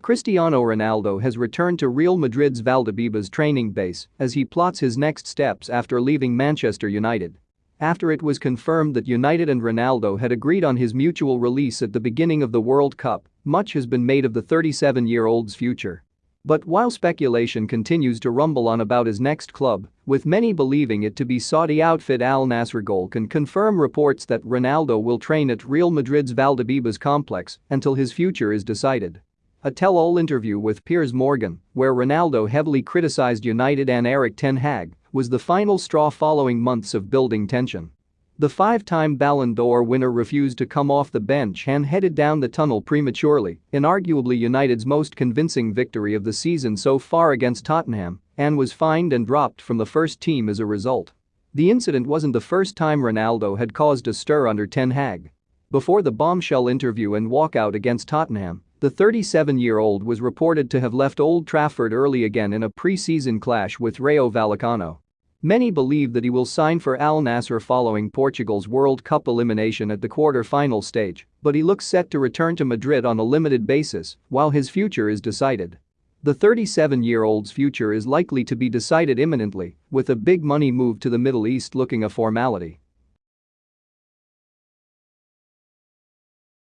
Cristiano Ronaldo has returned to Real Madrid's Valdebebas training base as he plots his next steps after leaving Manchester United. After it was confirmed that United and Ronaldo had agreed on his mutual release at the beginning of the World Cup, much has been made of the 37-year-old's future. But while speculation continues to rumble on about his next club, with many believing it to be Saudi outfit Al Nassr Goal can confirm reports that Ronaldo will train at Real Madrid's Valdebebas complex until his future is decided. A tell-all interview with Piers Morgan, where Ronaldo heavily criticized United and Erik ten Hag, was the final straw following months of building tension. The five-time Ballon d'Or winner refused to come off the bench and headed down the tunnel prematurely in arguably United's most convincing victory of the season so far against Tottenham and was fined and dropped from the first team as a result. The incident wasn't the first time Ronaldo had caused a stir under Ten Hag. Before the bombshell interview and walkout against Tottenham, the 37-year-old was reported to have left Old Trafford early again in a pre-season clash with Rayo Vallecano. Many believe that he will sign for Al Nassr following Portugal's World Cup elimination at the quarter-final stage, but he looks set to return to Madrid on a limited basis while his future is decided. The 37-year-old's future is likely to be decided imminently, with a big money move to the Middle East looking a formality.